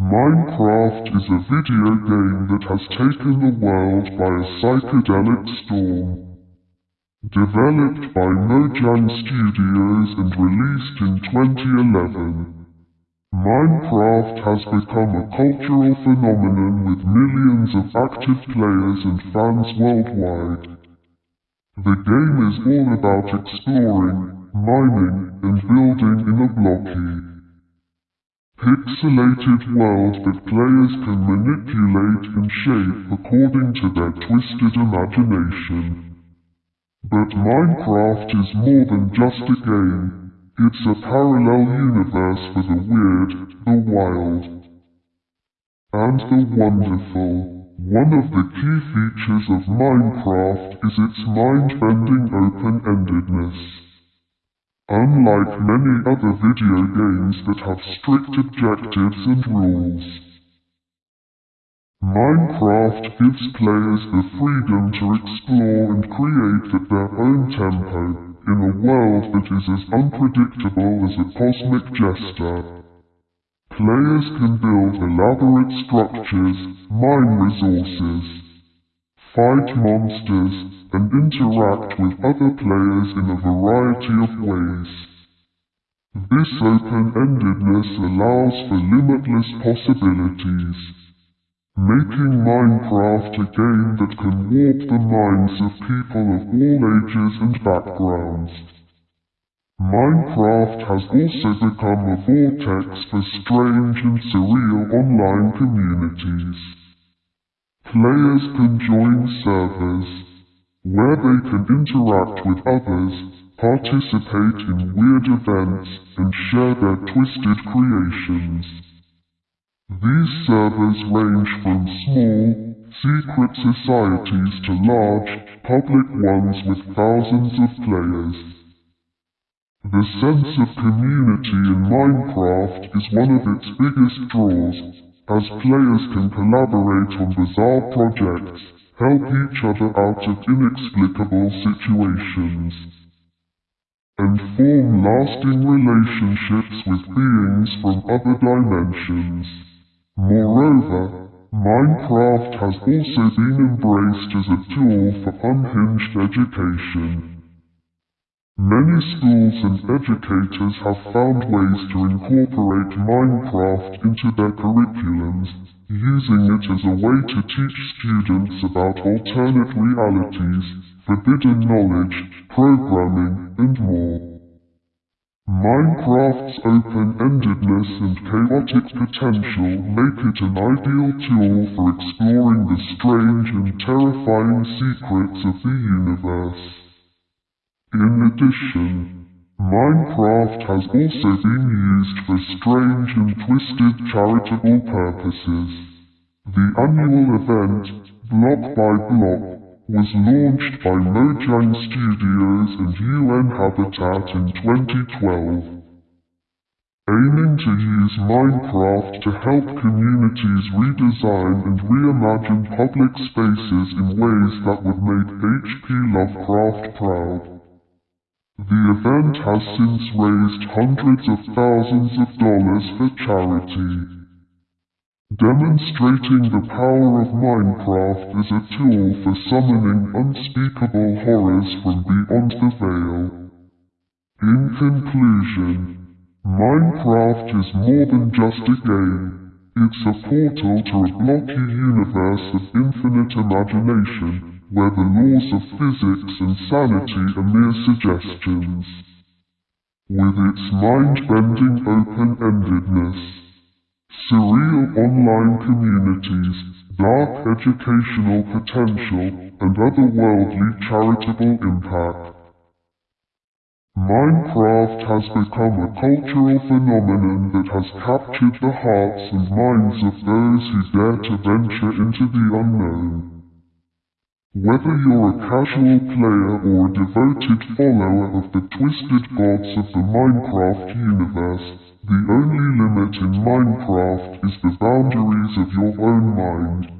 Minecraft is a video game that has taken the world by a psychedelic storm. Developed by Mojang Studios and released in 2011. Minecraft has become a cultural phenomenon with millions of active players and fans worldwide. The game is all about exploring, mining, and building in a blocky, pixelated world that players can manipulate and shape according to their twisted imagination. But Minecraft is more than just a game, it's a parallel universe for the weird, the wild, and the wonderful. One of the key features of Minecraft is its mind-bending open-endedness. Unlike many other video games that have strict objectives and rules, Minecraft gives players the freedom to explore and create at their own tempo in a world that is as unpredictable as a cosmic jester. Players can build elaborate structures, mine resources, fight monsters, and interact with other players in a variety of ways. This open-endedness allows for limitless possibilities, making Minecraft a game that can warp the minds of people of all ages and backgrounds. Minecraft has also become a vortex for strange and surreal online communities. Players can join servers, where they can interact with others, participate in weird events, and share their twisted creations. These servers range from small, secret societies to large, public ones with thousands of players. The sense of community in Minecraft is one of its biggest draws, as players can collaborate on bizarre projects, help each other out of inexplicable situations, and form lasting relationships with beings from other dimensions. Moreover, Minecraft has also been embraced as a tool for unhinged education. Many schools and educators have found ways to incorporate Minecraft into their curriculums using it as a way to teach students about alternate realities, forbidden knowledge, programming, and more. Minecraft's open-endedness and chaotic potential make it an ideal tool for exploring the strange and terrifying secrets of the universe. In addition, Minecraft has also been used for strange and twisted charitable purposes. The annual event, Block by Block, was launched by Mojang Studios and UN Habitat in 2012, aiming to use Minecraft to help communities redesign and reimagine public spaces in ways that would make H.P. Lovecraft proud. The event has since raised hundreds of thousands of dollars for charity. Demonstrating the power of Minecraft as a tool for summoning unspeakable horrors from beyond the veil. In conclusion, Minecraft is more than just a game. It's a portal to a blocky universe of infinite imagination where the laws of physics and sanity are mere suggestions. With its mind-bending open-endedness, surreal online communities, dark educational potential, and otherworldly charitable impact, Minecraft has become a cultural phenomenon that has captured the hearts and minds of those who dare to venture into the unknown. Whether you're a casual player or a devoted follower of the twisted gods of the Minecraft universe, the only limit in Minecraft is the boundaries of your own mind.